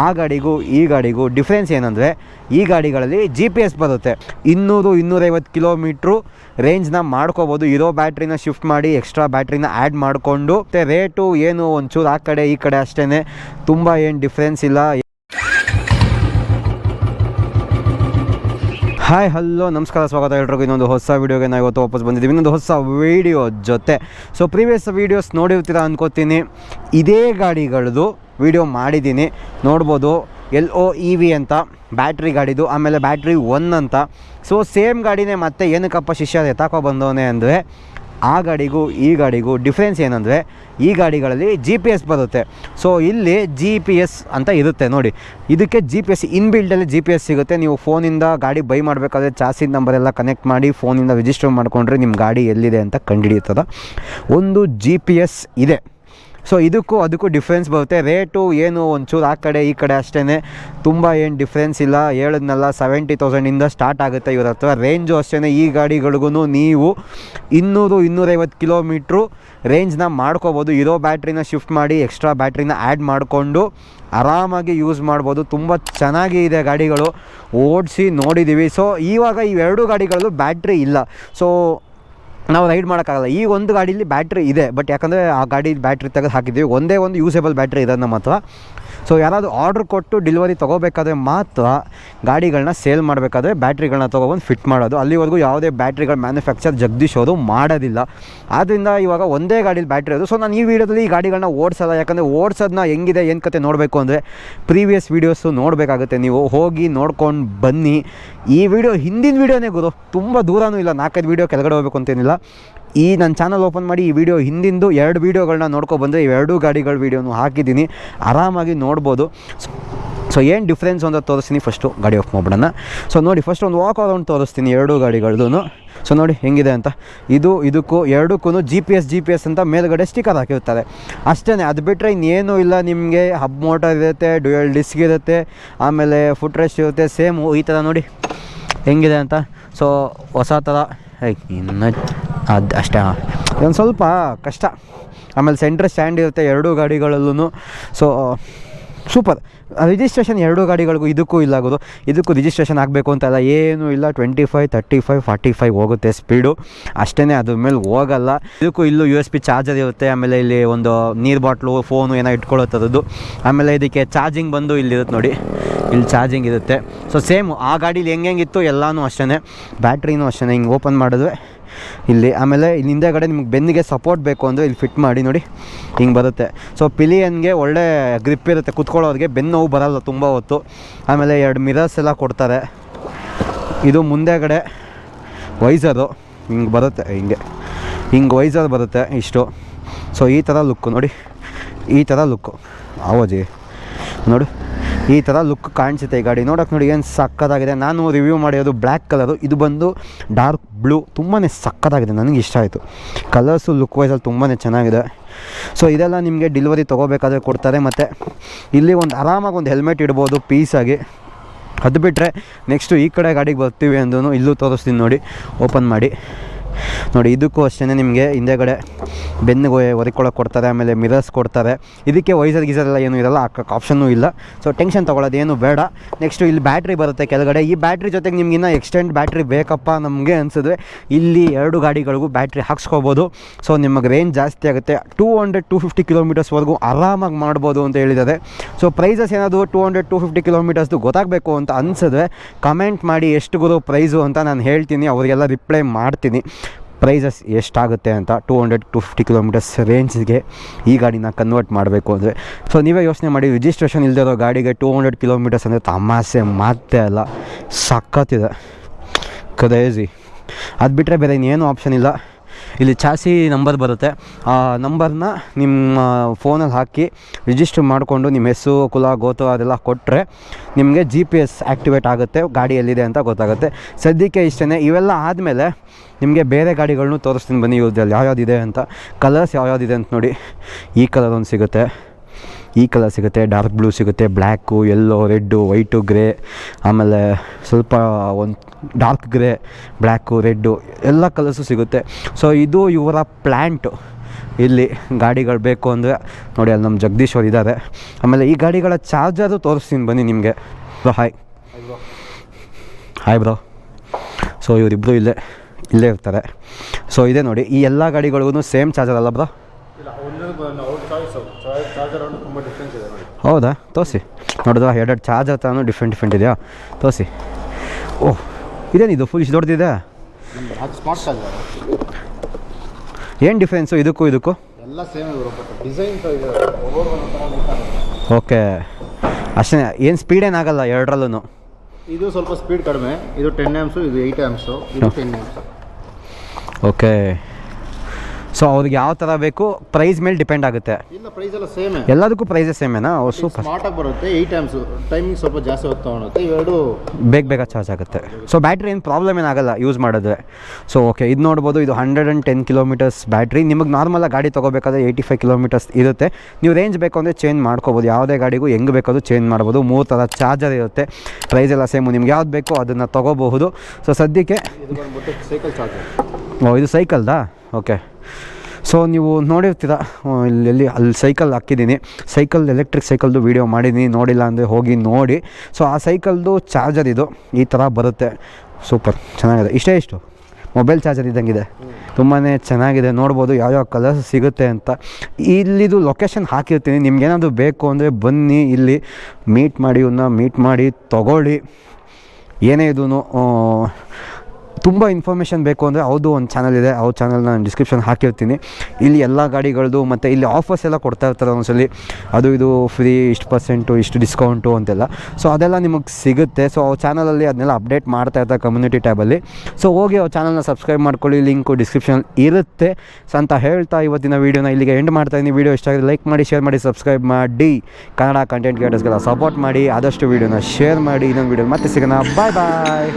ಆ ಗಾಡಿಗೂ ಈ ಗಾಡಿಗೂ ಡಿಫ್ರೆನ್ಸ್ ಏನಂದರೆ, ಈ ಗಾಡಿಗಳಲ್ಲಿ ಜಿ ಪಿ ಎಸ್ ಬರುತ್ತೆ. ಇನ್ನೂರು, ಇನ್ನೂರೈವತ್ತು ಕಿಲೋಮೀಟ್ರು ರೇಂಜ್ನ ಮಾಡ್ಕೋಬೋದು. ಇರೋ ಬ್ಯಾಟ್ರಿನ ಶಿಫ್ಟ್ ಮಾಡಿ ಎಕ್ಸ್ಟ್ರಾ ಬ್ಯಾಟ್ರಿನ ಆ್ಯಡ್ ಮಾಡಿಕೊಂಡು, ಮತ್ತು ರೇಟು ಏನು ಒಂಚೂರು ಆ ಕಡೆ, ಈ ಕಡೆ ಅಷ್ಟೇ ತುಂಬ ಏನು ಡಿಫ್ರೆನ್ಸ್ ಇಲ್ಲ. ಹಾಯ್ ಹಲೋ ನಮಸ್ಕಾರ, ಸ್ವಾಗತ ಎಲ್ರಿಗೂ. ಇನ್ನೊಂದು ಹೊಸ ವೀಡಿಯೋಗೆ ನಾವು ಇವತ್ತು ವಾಪಸ್ ಬಂದಿದ್ದೀವಿ. ಇನ್ನೊಂದು ಹೊಸ ವೀಡಿಯೋ ಜೊತೆ. ಸೊ ಪ್ರೀವಿಯಸ್ ವೀಡಿಯೋಸ್ ನೋಡಿರ್ತೀರ ಅನ್ಕೋತೀನಿ. ಇದೇ ಗಾಡಿಗಳದ್ದು ವೀಡಿಯೋ ಮಾಡಿದ್ದೀನಿ. ನೋಡ್ಬೋದು, ಎಲ್ ಒ ಇ ವಿ ಅಂತ ಬ್ಯಾಟ್ರಿ ಗಾಡಿದು, ಆಮೇಲೆ ಬ್ಯಾಟ್ರಿ ಒನ್ ಅಂತ. ಸೊ ಸೇಮ್ ಗಾಡಿನೇ ಮತ್ತೆ ಏನಕ್ಕಪ್ಪ ಶಿಷ್ಯ ಎತ್ತಾಕೋ ಬಂದವನೇ ಅಂದರೆ, ಆ ಗಾಡಿಗೂ, ಈ ಗಾಡಿಗೂ ಡಿಫ್ರೆನ್ಸ್ ಏನಂದರೆ, ಈ ಗಾಡಿಗಳಲ್ಲಿ ಜಿ ಪಿ ಎಸ್ ಬರುತ್ತೆ. ಸೊ ಇಲ್ಲಿ ಜಿ ಪಿ ಎಸ್ ಅಂತ ಇರುತ್ತೆ ನೋಡಿ. ಇದಕ್ಕೆ ಜಿ ಪಿ ಎಸ್ ಇನ್ಬಿಲ್ಡಲ್ಲಿ ಜಿ ಪಿ ಎಸ್ ಸಿಗುತ್ತೆ. ನೀವು ಫೋನಿಂದ ಗಾಡಿ ಬೈ ಮಾಡಬೇಕಾದ್ರೆ ಚಾರ್ಜಿನ ನಂಬರ್ ಎಲ್ಲ ಕನೆಕ್ಟ್ ಮಾಡಿ, ಫೋನಿಂದ ರಿಜಿಸ್ಟರ್ ಮಾಡಿಕೊಂಡ್ರೆ ನಿಮ್ಮ ಗಾಡಿ ಎಲ್ಲಿದೆ ಅಂತ ಕಂಡುಹಿಡಿಯುತ್ತದೆ. ಒಂದು ಜಿ ಪಿ ಎಸ್ ಇದೆ. ಸೊ ಇದಕ್ಕೂ ಅದಕ್ಕೂ ಡಿಫ್ರೆನ್ಸ್ ಬರುತ್ತೆ. ರೇಟು ಏನು ಒಂಚೂರು ಆ ಕಡೆ ಈ ಕಡೆ ಅಷ್ಟೇ ತುಂಬ ಏನು ಡಿಫ್ರೆನ್ಸ್ ಇಲ್ಲ. ಹೇಳಿದ್ನಲ್ಲ ಸೆವೆಂಟಿ ತೌಸಂಡಿಂದ ಸ್ಟಾರ್ಟ್ ಆಗುತ್ತೆ ಇವ್ರ ಹತ್ರ. ರೇಂಜು ಅಷ್ಟೇ ಈ ಗಾಡಿಗಳಿಗೂ ನೀವು ಇನ್ನೂರು, ಇನ್ನೂರೈವತ್ತು ಕಿಲೋಮೀಟ್ರು ರೇಂಜ್ನ ಮಾಡ್ಕೋಬೋದು. ಇರೋ ಬ್ಯಾಟ್ರಿನ ಶಿಫ್ಟ್ ಮಾಡಿ ಎಕ್ಸ್ಟ್ರಾ ಬ್ಯಾಟ್ರಿನ ಆ್ಯಡ್ ಮಾಡಿಕೊಂಡು ಆರಾಮಾಗಿ ಯೂಸ್ ಮಾಡ್ಬೋದು. ತುಂಬ ಚೆನ್ನಾಗಿ ಇದೆ ಗಾಡಿಗಳು. ಓಡಿಸಿ ನೋಡಿದ್ದೀವಿ ಸೊ ಇವಾಗ ಇವೆರಡು ಗಾಡಿಗಳಲ್ಲೂ ಬ್ಯಾಟ್ರಿ ಇಲ್ಲ. ಸೊ ನಾವು ರೈಡ್ ಮಾಡೋಕ್ಕಾಗಲ್ಲ. ಈ ಒಂದು ಗಾಡೀಲಿ ಬ್ಯಾಟ್ರಿ ಇದೆ. ಬಟ್ ಯಾಕಂದರೆ ಆ ಗಾಡಿ ಬ್ಯಾಟ್ರಿ ತೆಗೆದು ಹಾಕಿದ್ದೀವಿ. ಒಂದೇ ಒಂದು ಯೂಸೇಬಲ್ ಬ್ಯಾಟ್ರಿ ಇದೆ ನಮ್ಮ ಹತ್ರ. ಸೊ ಯಾರಾದರೂ ಆರ್ಡ್ರ್ ಕೊಟ್ಟು ಡಿಲಿವರಿ ತೊಗೋಬೇಕಾದ್ರೆ ಮಾತ್ರ ಗಾಡಿಗಳನ್ನ ಸೇಲ್ ಮಾಡಬೇಕಾದ್ರೆ ಬ್ಯಾಟ್ರಿಗಳನ್ನ ತೊಗೊಬಂದು ಫಿಟ್ ಮಾಡೋದು. ಅಲ್ಲಿವರೆಗೂ ಯಾವುದೇ ಬ್ಯಾಟ್ರಿಗಳ ಮ್ಯಾನುಫ್ಯಾಕ್ಚರ್ ಜಗದೀಶ್ ಅವರು ಮಾಡೋದಿಲ್ಲ. ಆದ್ದರಿಂದ ಇವಾಗ ಒಂದೇ ಗಾಡೀಲಿ ಬ್ಯಾಟ್ರಿ ಅದು ಸೊ ನಾನು ಈ ವಿಡಿಯೋದಲ್ಲಿ ಈ ಗಾಡಿಗಳನ್ನ ಓಡಿಸಲ್ಲ. ಯಾಕಂದರೆ ಓಡಿಸೋದನ್ನ ಹೆಂಗಿದೆ, ಏನು ಕತೆ ನೋಡಬೇಕು ಅಂದರೆ ಪ್ರೀವಿಯಸ್ ವೀಡಿಯೋಸು ನೋಡಬೇಕಾಗುತ್ತೆ ನೀವು. ಹೋಗಿ ನೋಡ್ಕೊಂಡು ಬನ್ನಿ. ಈ ವಿಡಿಯೋ ಹಿಂದಿನ ವೀಡಿಯೋನೇ ಗುರು. ತುಂಬ ದೂರನೂ ಇಲ್ಲ. ನಾಲ್ಕೈದು ವೀಡಿಯೋ ಕೆಳಗಡೆ ಹೋಗಬೇಕು ಅಂತೇನಿಲ್ಲ. ಈ ನನ್ನ ಚಾನಲ್ ಓಪನ್ ಮಾಡಿ ಈ ವಿಡಿಯೋ ಹಿಂದಿಂದು ಎರಡು ವೀಡಿಯೋಗಳನ್ನ ಈ ಇವೆರಡೂ ಗಾಡಿಗಳ ವೀಡಿಯೋನು ಹಾಕಿದ್ದೀನಿ. ಆರಾಮಾಗಿ ನೋಡ್ಬೋದು. ಸೊ ಏನು ಡಿಫ್ರೆನ್ಸ್ ಅಂತ ತೋರಿಸ್ತೀನಿ. ಫಸ್ಟು ಗಾಡಿ ಆಫ್ ಮಾಡ್ಬಿಡೋಣ. ಸೊ ನೋಡಿ ಫಸ್ಟ್ ಒಂದು ವಾಕ್ ಅರೌಂಡ್ ತೋರಿಸ್ತೀನಿ ಎರಡೂ ಗಾಡಿಗಳದ್ದು ಸೊ ನೋಡಿ, ಹೆಂಗಿದೆ ಅಂತ. ಇದು, ಇದಕ್ಕೂ ಎರಡಕ್ಕೂ G P S G P S ಅಂತ ಮೇಲ್ಗಡೆ ಸ್ಟಿಕರ್ ಹಾಕಿರ್ತಾರೆ ಅಷ್ಟೇ ಅದು ಬಿಟ್ಟರೆ ಇನ್ನೇನೂ ಇಲ್ಲ ನಿಮಗೆ. ಹಬ್ ಮೋಟರ್ ಇರುತ್ತೆ ಡ್ಯುಯಲ್ ಡಿಸ್ಕ್ ಇರುತ್ತೆ, ಆಮೇಲೆ ಫುಟ್ ರೆಸ್ಟ್ ಇರುತ್ತೆ ಸೇಮು ಈ ಥರ ನೋಡಿ. ಹೆಂಗಿದೆ ಅಂತ. ಸೊ ಹೊಸ ಥರ ಇನ್ನು ಅದು ಅಷ್ಟೇ. ಇದೊಂದು ಸ್ವಲ್ಪ ಕಷ್ಟ. ಆಮೇಲೆ ಸೆಂಟ್ರ್ ಸ್ಟ್ಯಾಂಡ್ ಇರುತ್ತೆ ಎರಡೂ ಗಾಡಿಗಳಲ್ಲೂ ಸೊ ಸೂಪರ್ ರಿಜಿಸ್ಟ್ರೇಷನ್ ಎರಡೂ ಗಾಡಿಗಳಿಗೂ ಇದಕ್ಕೂ ಇಲ್ಲ ಆಗೋದು. ಇದಕ್ಕೂ ರಿಜಿಸ್ಟ್ರೇಷನ್ ಆಗಬೇಕು ಅಂತಲ್ಲ ಏನೂ ಇಲ್ಲ. Twenty five thirty five forty five ಹೋಗುತ್ತೆ ಸ್ಪೀಡು ಅಷ್ಟೇ ಅದ್ರ ಮೇಲೆ ಹೋಗಲ್ಲ. ಇದಕ್ಕೂ ಇಲ್ಲೂ ಯು ಎಸ್ ಪಿ ಚಾರ್ಜರ್ ಇರುತ್ತೆ. ಆಮೇಲೆ ಇಲ್ಲಿ ಒಂದು ನೀರು ಬಾಟ್ಲು ಫೋನು ಏನೋ ಇಟ್ಕೊಳ್ಳುತ್ತದ್ದು ಆಮೇಲೆ ಇದಕ್ಕೆ ಚಾರ್ಜಿಂಗ್ ಬಂದು ಇಲ್ಲಿರುತ್ತೆ ನೋಡಿ. ಇಲ್ಲಿ ಚಾರ್ಜಿಂಗ್ ಇರುತ್ತೆ. ಸೊ ಸೇಮು ಆ ಗಾಡೀಲಿ ಹೆಂಗೆ ಹೆಂಗಿತ್ತು ಎಲ್ಲನೂ ಅಷ್ಟೇ ಬ್ಯಾಟ್ರಿನೂ ಅಷ್ಟೇ ಹಿಂಗೆ ಓಪನ್ ಮಾಡಿದ್ರೆ ಇಲ್ಲಿ ಆಮೇಲೆ ಇಲ್ಲಿ ಹಿಂದೆಗಡೆ ನಿಮ್ಗೆ ಬೆನ್ನಿಗೆ ಸಪೋರ್ಟ್ ಬೇಕು ಅಂದರೆ ಇಲ್ಲಿ ಫಿಟ್ ಮಾಡಿ ನೋಡಿ, ಹಿಂಗೆ ಬರುತ್ತೆ. ಸೊ ಪಿಲಿಯನ್ಗೆ ಒಳ್ಳೆ ಗ್ರಿಪ್ ಇರುತ್ತೆ. ಕುತ್ಕೊಳ್ಳೋರಿಗೆ ಬೆನ್ನು ನೋವು ಬರಲ್ಲ ತುಂಬ ಹೊತ್ತು. ಆಮೇಲೆ ಎರಡು ಮಿರರ್ಸ್ ಎಲ್ಲ ಕೊಡ್ತಾರೆ. ಇದು ಮುಂದೆಗಡೆ ವೈಸರು ಹಿಂಗೆ ಬರುತ್ತೆ, ಹಿಂಗೆ. ಹಿಂಗೆ ವೈಸರ್ ಬರುತ್ತೆ ಇಷ್ಟು. ಸೊ ಈ ಥರ ಲುಕ್ಕು ನೋಡಿ. ಈ ಥರ ಲುಕ್ಕು ಆವಾಜಿ. ನೋಡು. ಈ ಥರ ಲುಕ್ ಕಾಣಿಸುತ್ತೆ ಈ ಗಾಡಿ. ನೋಡೋಕೆ ನೋಡಿ ಏನು ಸಕ್ಕತ್ತಾಗಿದೆ. ನಾನು ರಿವ್ಯೂ ಮಾಡಿರೋದು ಬ್ಲ್ಯಾಕ್ ಕಲರು ಇದು ಬಂದು ಡಾರ್ಕ್ ಬ್ಲೂ ತುಂಬಾ ಸಕ್ಕತ್ತಾಗಿದೆ. ನನಗೆ ಇಷ್ಟ ಆಯಿತು. ಕಲರ್ಸು ಲುಕ್ ವೈಸಲ್ಲಿ ತುಂಬಾ ಚೆನ್ನಾಗಿದೆ. ಸೊ ಇದೆಲ್ಲ ನಿಮಗೆ ಡಿಲಿವರಿ ತೊಗೋಬೇಕಾದ್ರೆ ಕೊಡ್ತಾರೆ. ಮತ್ತು ಇಲ್ಲಿ ಒಂದು ಆರಾಮಾಗಿ ಒಂದು ಹೆಲ್ಮೆಟ್ ಇಡ್ಬೋದು ಪೀಸಾಗಿ ಅದು ಬಿಟ್ಟರೆ ನೆಕ್ಸ್ಟು ಈ ಕಡೆ ಗಾಡಿಗೆ ಬರ್ತೀವಿ ಅಂದ್ರೂ ಇಲ್ಲೂ ತೋರಿಸ್ತೀನಿ ನೋಡಿ. ಓಪನ್ ಮಾಡಿ. ನೋಡಿ, ಇದಕ್ಕೂ ಅಷ್ಟೇ ನಿಮಗೆ ಹಿಂದೆಗಡೆ ಬೆನ್ನಿಗೆ ಒರಿಕೊಳ್ಳೋಕೆ ಕೊಡ್ತಾರೆ ಆಮೇಲೆ ಮಿರರ್ಸ್ ಕೊಡ್ತಾರೆ ಇದಕ್ಕೆ ವೈಸರ್ ಗೀಸರ್ ಎಲ್ಲ ಏನೂ ಇರಲ್ಲ ಹಾಕೋಕ್ಕೆ ಆಪ್ಷನ್ನೂ ಇಲ್ಲ. ಸೊ ಟೆನ್ಷನ್ ತೊಗೊಳ್ಳೋದು ಏನು ಬೇಡ. ನೆಕ್ಸ್ಟು ಇಲ್ಲಿ ಬ್ಯಾಟ್ರಿ ಬರುತ್ತೆ ಕೆಳಗಡೆ. ಈ ಬ್ಯಾಟ್ರಿ ಜೊತೆಗೆ ನಿಮ್ಗೆ ಇನ್ನೂ ಎಕ್ಸ್ಟೆಂಡ್ ಬ್ಯಾಟ್ರಿ ಬೇಕಪ್ಪ ನಮಗೆ ಅನಿಸಿದ್ರೆ ಇಲ್ಲಿ ಎರಡು ಗಾಡಿಗಳಿಗೂ ಬ್ಯಾಟ್ರಿ ಹಾಕ್ಸ್ಕೊಬೋದು. ಸೊ ನಿಮಗೆ ರೇಂಜ್ ಜಾಸ್ತಿ ಆಗುತ್ತೆ. ಟೂ ಹಂಡ್ರೆಡ್ ಟು ಫಿಫ್ಟಿ ಕಿಲೋಮೀಟರ್ಸ್ವರೆಗೂ ಆರಾಮಾಗಿ ಮಾಡ್ಬೋದು ಅಂತ ಹೇಳಿದ್ದಾರೆ. ಸೊ ಪ್ರೈಸಸ್ ಏನಾದರೂ ಟೂ ಹಂಡ್ರೆಡ್ ಟು ಫಿಫ್ಟಿ ಕಿಲೋಮೀಟರ್ಸ್ದು ಗೊತ್ತಾಗಬೇಕು ಅಂತ ಅನಿಸಿದ್ರೆ ಕಮೆಂಟ್ ಮಾಡಿ ಎಷ್ಟು ಗುರು ಪ್ರೈಸು ಅಂತ ನಾನು ಹೇಳ್ತೀನಿ. ಅವರಿಗೆಲ್ಲ ರಿಪ್ಲೈ ಮಾಡ್ತೀನಿ. ಪ್ರೈಸಸ್ ಎಷ್ಟಾಗುತ್ತೆ ಅಂತ two hundred to fifty kilometers ರೇಂಜ್ಗೆ ಈ ಗಾಡಿನ ಕನ್ವರ್ಟ್ ಮಾಡಬೇಕು ಅಂದರೆ. ಸೊ ನೀವೇ ಯೋಚನೆ ಮಾಡಿ ರಿಜಿಸ್ಟ್ರೇಷನ್ ಇಲ್ಲದೆ ಇರೋ ಗಾಡಿಗೆ ಟೂ ಹಂಡ್ರೆಡ್ ಕಿಲೋಮೀಟರ್ಸ್ ಅಂದರೆ ತಮಾಸೆ ಮಾತೇ ಅಲ್ಲ. ಸಖತ್ತಿದೆ ಕ್ರೇಜಿ ಅದು ಬಿಟ್ಟರೆ ಬೇರೆ ಇನ್ನೇನು ಆಪ್ಷನ್ ಇಲ್ಲ. ಇಲ್ಲಿ ಚಾಸಿ ನಂಬರ್ ಬರುತ್ತೆ. ಆ ನಂಬರ್ನ ನಿಮ್ಮ ಫೋನಲ್ಲಿ ಹಾಕಿ ರಿಜಿಸ್ಟರ್ ಮಾಡಿಕೊಂಡು ನಿಮ್ಮ ಹೆಸರು, ಕುಲ ಗೋತು ಅದೆಲ್ಲ ಕೊಟ್ಟರೆ ನಿಮಗೆ ಜಿ ಪಿ ಎಸ್ ಆ್ಯಕ್ಟಿವೇಟ್ ಆಗುತ್ತೆ, ಗಾಡಿ ಎಲ್ಲಿದೆ ಅಂತ ಗೊತ್ತಾಗುತ್ತೆ. ಸದ್ಯಕ್ಕೆ ಇಷ್ಟೇ ಇವೆಲ್ಲ ಆದಮೇಲೆ ನಿಮಗೆ ಬೇರೆ ಗಾಡಿಗಳನ್ನೂ ತೋರಿಸ್ತೀನಿ ಬನ್ನಿ ಯಾವ್ಯಾವ್ದು ಇದೆ ಅಂತ. ಕಲರ್ಸ್ ಯಾವ್ಯಾವ್ದಿದೆ ಅಂತ ನೋಡಿ, ಈ ಕಲರ್ ಒಂದು ಸಿಗುತ್ತೆ. ಈ ಕಲರ್ ಸಿಗುತ್ತೆ ಡಾರ್ಕ್ ಬ್ಲೂ ಸಿಗುತ್ತೆ black yellow red white grey ಆಮೇಲೆ ಸ್ವಲ್ಪ ಒಂದು ಡಾರ್ಕ್ ಗ್ರೇ ಬ್ಲ್ಯಾಕು ರೆಡ್ಡು ಎಲ್ಲ ಕಲರ್ಸು ಸಿಗುತ್ತೆ. ಸೊ ಇದು ಇವರ ಪ್ಲ್ಯಾಂಟು ಇಲ್ಲಿ ಗಾಡಿಗಳು ಬೇಕು ಅಂದರೆ, ನೋಡಿ ಅಲ್ಲಿ ನಮ್ಮ ಜಗದೀಶ್ ಅವ್ರು ಇದ್ದಾರೆ ಆಮೇಲೆ ಈ ಗಾಡಿಗಳ ಚಾರ್ಜರು ತೋರಿಸ್ತೀನಿ ಬನ್ನಿ ನಿಮಗೆ. Bro hi hi bro so ಇವರಿಬ್ಬರು ಇಲ್ಲೇ ಇಲ್ಲೇ ಇರ್ತಾರೆ. ಸೊ ಇದೆ ನೋಡಿ, ಈ ಎಲ್ಲ ಗಾಡಿಗಳಿಗೂ ಸೇಮ್ ಚಾರ್ಜರ್ ಅಲ್ಲ ಬ್ರೋ ಹೌದಾ? ತೋರಿಸಿ. ನೋಡಿದ್ರ? ಎರಡೆರಡು ಚಾರ್ಜರ್ ತಾನು ಡಿಫ್ರೆಂಟ್ ಡಿಫ್ರೆಂಟ್ ಇದೆಯಾ? ತೋರಿಸಿ. ಓಹ್ ಇದೇನಿದು ಫುಲ್ ಇಷ್ಟು ದೊಡ್ಡದಿದೆ ಏನು ಡಿಫ್ರೆನ್ಸು ಇದಕ್ಕೂ ಇದಕ್ಕೂ? ಎಲ್ಲ ಸೇಮ್ ಡಿಸೈನ್ ಓಕೆ. ಅಷ್ಟೇ ಏನು ಸ್ಪೀಡ್ ಏನಾಗಲ್ಲ ಎರಡರಲ್ಲೂ ಇದು ಸ್ವಲ್ಪ ಸ್ಪೀಡ್ ಕಡಿಮೆ. ಇದು ಟೆನ್ ಎಮ್ಸು ಇದು ಏಯ್ಟ್ ಎಮ್ಸು ಇದು ಟೆನ್ ಆಮ್ಸ್ ಓಕೆ. ಸೊ ಅವ್ರಿಗೆ ಯಾವ ಥರ ಬೇಕು ಪ್ರೈಸ್ ಮೇಲೆ ಡಿಪೆಂಡ್ ಆಗುತ್ತೆ. ಇಲ್ಲ ಪ್ರೈಸ್ ಎಲ್ಲ ಸೇಮೇ ಎಲ್ಲದಕ್ಕೂ ಪ್ರೈಸಸ್ ಸೇಮೇನಾ ಓ ಸೂಪರ್ ಸ್ಮಾರ್ಟಾಗಿ ಬರುತ್ತೆ ಏಯ್ಟ್ ಟೈಮಿಂಗ್ ಸ್ವಲ್ಪ ಜಾಸ್ತಿ ಇವೆರಡು ಬೇಗ ಬೇಗ ಚಾರ್ಜ್ ಆಗುತ್ತೆ. ಸೊ ಬ್ಯಾಟ್ರಿ ಏನು ಪ್ರಾಬ್ಲಮ್ ಏನಾಗಲ್ಲ ಯೂಸ್ ಮಾಡಿದ್ರೆ ಸೊ ಓಕೆ ಇದು ನೋಡ್ಬೋದು ಇದು hundred and ten kilometers battery ನಿಮಗೆ ನಾರ್ಮಲಾಗಿ ಗಾಡಿ ತೊಗೋಬೇಕಾದ್ರೆ ಏಯ್ಟಿ ಫೈವ್ ಕಿಲೋಮೀಟರ್ಸ್ ಇರುತ್ತೆ. ನೀವು ರೇಂಜ್ ಬೇಕು ಅಂದರೆ ಚೇಂಜ್ ಮಾಡ್ಕೋಬೋದು. ಯಾವುದೇ ಗಾಡಿಗೂ ಹೆಂಗೆ ಬೇಕಾದ್ರೂ ಚೇಂಜ್ ಮಾಡ್ಬೋದು. ಮೂರು ಥರ ಚಾರ್ಜರ್ ಇರುತ್ತೆ. ಪ್ರೈಸ್ ಎಲ್ಲ ಸೇಮು ನಿಮ್ಗೆ ಯಾವ್ದು ಬೇಕೋ ಅದನ್ನು ತೊಗೋಬಹುದು. ಸೊ ಸದ್ಯಕ್ಕೆ ಸೈಕಲ್ ಚಾರ್ಜರ್ ಓ, ಇದು ಸೈಕಲ್ದಾ? ಓಕೆ. ಸೊ ನೀವು ನೋಡಿರ್ತೀರ ಇಲ್ಲಿ ಅಲ್ಲಿ ಸೈಕಲ್ ಹಾಕಿದ್ದೀನಿ. ಸೈಕಲ್, ಎಲೆಕ್ಟ್ರಿಕ್ ಸೈಕಲ್ದು ವೀಡಿಯೋ ಮಾಡಿದ್ದೀನಿ. ನೋಡಿಲ್ಲ ಅಂದರೆ ಹೋಗಿ ನೋಡಿ. ಸೊ ಆ ಸೈಕಲ್ದು ಚಾರ್ಜರ್ ಇದು. ಈ ಥರ ಬರುತ್ತೆ. ಸೂಪರ್. ಚೆನ್ನಾಗಿದೆ. ಇಷ್ಟೇ ಇಷ್ಟು. ಮೊಬೈಲ್ ಚಾರ್ಜರ್ ಇದ್ದಂಗಿದೆ. ತುಂಬಾ ಚೆನ್ನಾಗಿದೆ. ನೋಡ್ಬೋದು ಯಾವ್ಯಾವ ಕಲರ್ಸ್ ಸಿಗುತ್ತೆ ಅಂತ. ಇಲ್ಲಿದು ಲೊಕೇಶನ್ ಹಾಕಿರ್ತೀನಿ. ನಿಮ್ಗೇನಾದರೂ ಬೇಕು ಅಂದರೆ ಬನ್ನಿ ಇಲ್ಲಿ. ಮೀಟ್ ಮಾಡಿ ಇವನ್ನ ಮೀಟ್ ಮಾಡಿ ತೊಗೊಳ್ಳಿ. ಏನೇ ಇದೂ ತುಂಬ ಇನ್ಫಾರ್ಮೇಷನ್ ಬೇಕು ಅಂದರೆ ಅವ್ರದ್ದು ಒಂದು ಚಾನಲ್ ಇದೆ. ಅವ್ರ ಚಾನಲ್ ನಾನು ಡಿಸ್ಕ್ರಿಪ್ಷನ್ ಹಾಕಿರ್ತೀನಿ. ಇಲ್ಲಿ ಎಲ್ಲ ಗಾಡಿಗಳದ್ದು ಮತ್ತು ಇಲ್ಲಿ ಆಫರ್ಸ್ ಎಲ್ಲ ಕೊಡ್ತಾ ಇರ್ತಾರೆ ಒಂದ್ಸಲಿ. ಅದು ಇದು ಫ್ರೀ ಇಷ್ಟು ಪರ್ಸೆಂಟು ಇಷ್ಟು ಡಿಸ್ಕೌಂಟು ಅಂತೆಲ್ಲ. ಸೊ ಅದೆಲ್ಲ ನಿಮಗೆ ಸಿಗುತ್ತೆ. ಸೊ ಅವ್ರ ಚಾನಲಲ್ಲಿ ಅದನ್ನೆಲ್ಲ ಅಪ್ಡೇಟ್ ಮಾಡ್ತಾ ಇರ್ತಾರೆ ಕಮ್ಯುನಿಟಿ ಟ್ಯಾಬಲ್ಲಿ ಸೊ ಹೋಗಿ ಅವ್ರ ಚಾನಲ್ನ ಸಬ್ಸ್ಕ್ರೈಬ್ ಮಾಡ್ಕೊಳ್ಳಿ. ಲಿಂಕು ಡಿಸ್ಕ್ರಿಪ್ಷನ್ ಇರುತ್ತೆ. ಸೊ ಅಂತ ಹೇಳ್ತಾ ಇವತ್ತಿನ ವೀಡಿಯೋನ ಇಲ್ಲಿಗೆ ಎಂಡ್ ಮಾಡ್ತಾ ಇದ್ದೀನಿ. ವೀಡಿಯೋ ಇಷ್ಟ ಆಗಿದೆ ಲೈಕ್ ಮಾಡಿ ಶೇರ್ ಮಾಡಿ ಸಬ್ಸ್ಕ್ರೈಬ್ ಮಾಡಿ. ಕನ್ನಡ ಕಂಟೆಂಟ್ ಕ್ರಿಯೇಟರ್ಸ್ಗೆಲ್ಲ ಸಪೋರ್ಟ್ ಮಾಡಿ. ಆದಷ್ಟು ವೀಡಿಯೋನ ಶೇರ್ ಮಾಡಿ. ಇನ್ನೊಂದು ವೀಡಿಯೋ ಮತ್ತೆ ಸಿಗೋಣ. ಬಾಯ್ ಬಾಯ್